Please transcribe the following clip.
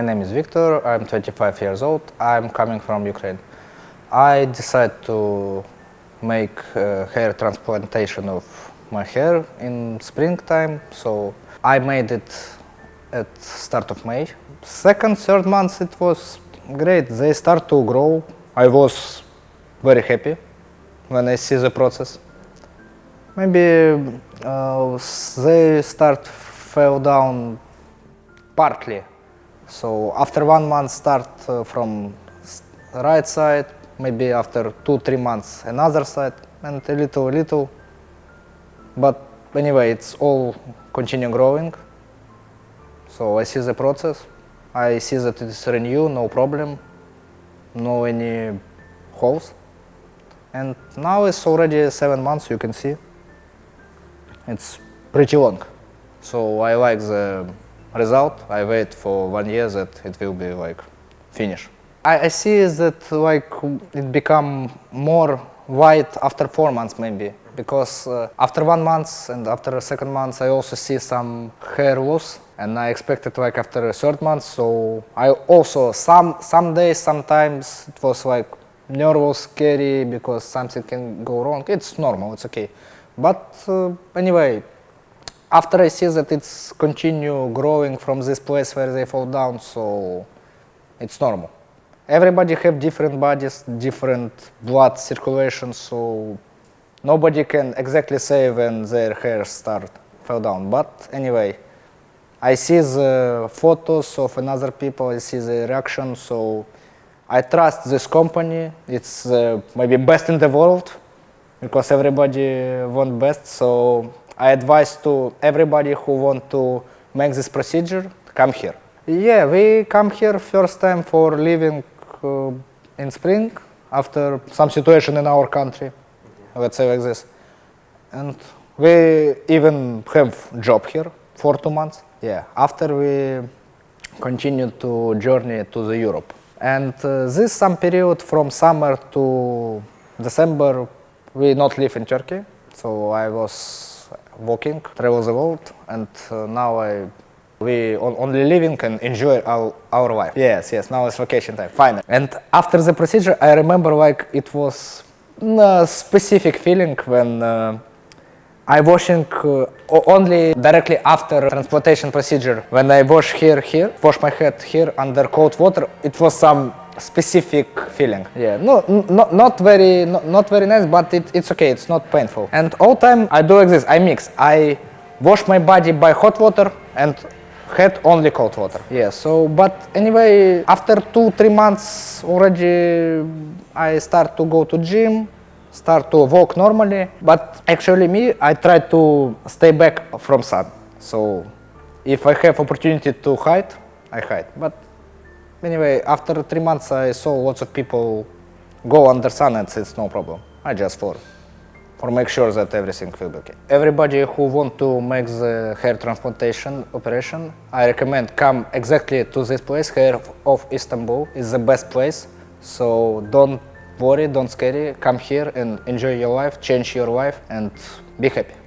my name is Victor, I'm 25 years old, I'm coming from Ukraine. I decided to make uh, hair transplantation of my hair in springtime, so I made it at start of May. Second, third month it was great, they start to grow. I was very happy when I see the process. Maybe uh, they start fell down partly. So after one month start uh, from right side, maybe after two, three months another side, and a little, little. But anyway, it's all continue growing. So I see the process. I see that it's renew, no problem, no any holes. And now it's already seven months, you can see. It's pretty long. So I like the result. I wait for one year that it will be like finished. I, I see that like it become more white after four months maybe. Because uh, after one month and after a second month I also see some hair loss. And I expected like after a third month. So I also some some days sometimes it was like nervous scary because something can go wrong. It's normal. It's okay. But uh, anyway after I see that it's continue growing from this place where they fall down, so it's normal. Everybody have different bodies, different blood circulation, so nobody can exactly say when their hair start fall down. But anyway, I see the photos of another people, I see the reaction, so I trust this company. It's uh, maybe best in the world because everybody want best. So I advise to everybody who want to make this procedure, come here. Yeah, we come here first time for living uh, in spring after some situation in our country, let's say like this. And we even have job here for two months. Yeah, after we continue to journey to the Europe. And uh, this some period from summer to December, we not live in Turkey. So I was walking, travel the world, and uh, now I we only living and enjoy our, our life. Yes, yes, now it's vacation time, fine. And after the procedure, I remember like it was a specific feeling when uh, I washing uh, only directly after transplantation procedure. When I wash here, here, wash my head here under cold water, it was some specific feeling. Yeah, no, not very, not, very nice, but it, it's okay. It's not painful. And all time I do like this. I mix. I wash my body by hot water and head only cold water. Yeah. So, but anyway, after two three months already, I start to go to gym, start to walk normally. But actually, me, I try to stay back from sun. So, if I have opportunity to hide, I hide. But Anyway, after three months, I saw lots of people go under sun and it's no problem. I just for, for make sure that everything will be okay. Everybody who want to make the hair transplantation operation, I recommend come exactly to this place, Hair of Istanbul is the best place. So don't worry, don't scary, come here and enjoy your life, change your life and be happy.